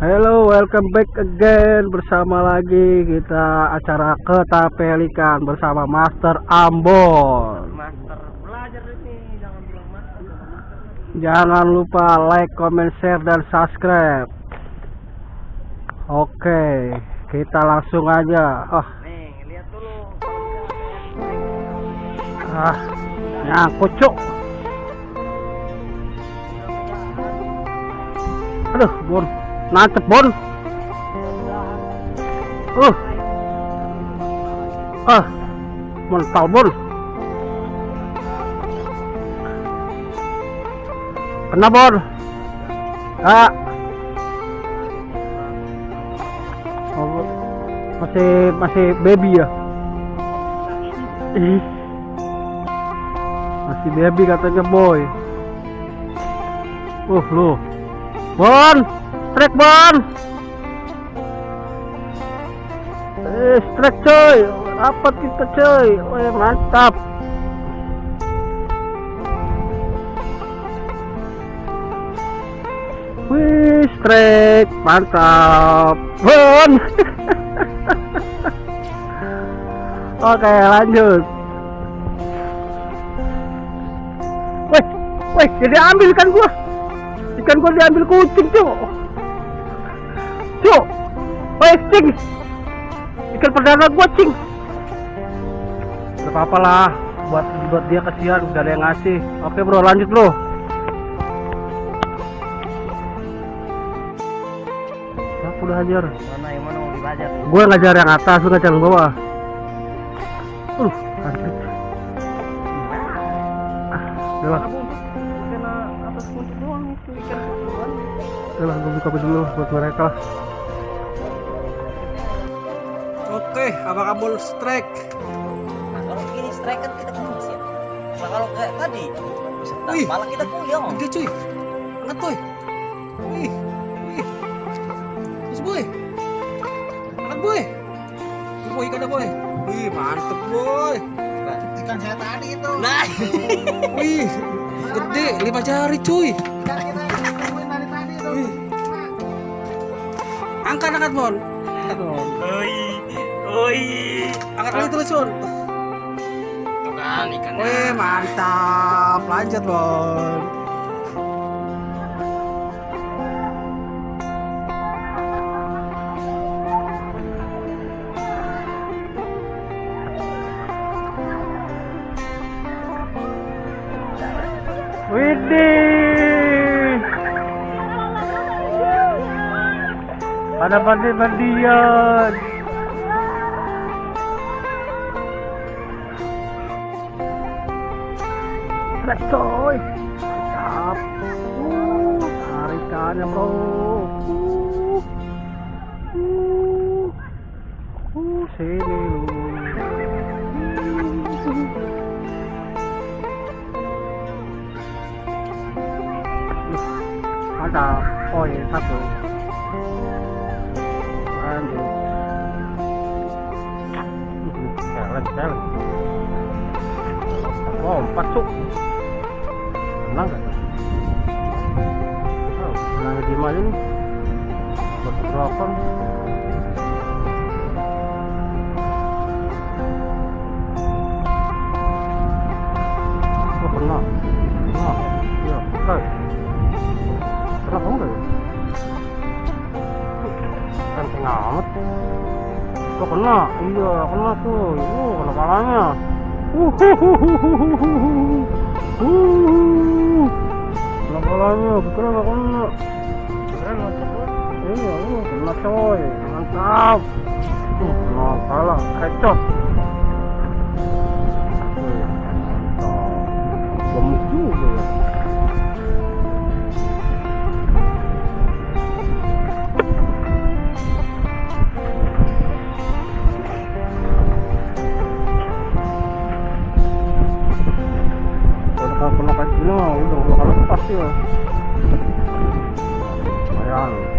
Hello, welcome back again bersama lagi kita acara ketapelikan bersama Master Ambon. Master belajar ini jangan bilang master. Jangan lupa like, comment, share dan subscribe. Oke, kita langsung aja. Oh, Nih, lihat dulu. ah, nyangkut cuk. Aduh, Bon. Nancep, Bon. Uh. Ah. Mental, Bon. Kena, Bon. Ah. Oh, masih masih baby ya? Ih. Masih baby katanya, boy. Uh, lu. Bon, strike Bon. Eh, strike coy. Dapat kita coy. Wih, mantap. Wih, strike. Mantap. Bon. Oke, lanjut. Wih, wih, jadi ambil kan gua. Ikan gua diambil kucing, Cuk. Cuk. Wih, cing. Ikan perdana gua, cing. Gak apa-apa lah. Buat buat dia kasihan, gak ada yang ngasih. Oke, Bro, lanjut, Bro. Aku udah hajar. Mana yang mana mau? Gue ngajar yang atas, lu ngajar yang bawah. Uh, anjir. Ah, udah lah. Udah lah, gue buka dulu buat mereka lah. Oke, apa kabel strike? Nah, kalau gini strike kan kita kan siap. Nah, kalau kayak tadi, nah, Wih. malah kita puyeng. Gede cuy. Angkat boy. Wih, wih. Terus boy. Angkat boy. Tuh, boy ikannya boy. Wih, mantep boy. Ikan saya tadi itu. Nah, Wih, gede, lima jari cuy. Ikan kita temuin dari tadi itu. Wih. Angkat, angkat bon. Angkat bon. Oi, oi. Angkat lagi terus bon. Tuh kan ikan. Wih, mantap. Lanjut bon. Widih. Ada mandi-mandian. Let's go! Mantap. Uh, tarikannya bro. Uh. Uh. Uh, sini lu. Mantap. Oh iya satu. Lanjut. Jalan, jalan. Oh, empat cuk. Menang gak? Oh, di mana nih? Buat berapa? Oh, kena. Iya, kena. Tuh. Uh, kena palanya. Uhuhuhuhuhuhuhu. Uh. Kena palanya, betul nggak kena? Keren macam Iya, iya, kena coy, mantap. Uh, pala, kecot. kalau pernah kayak gini mah udah bakalan pasti lah. Lumayan.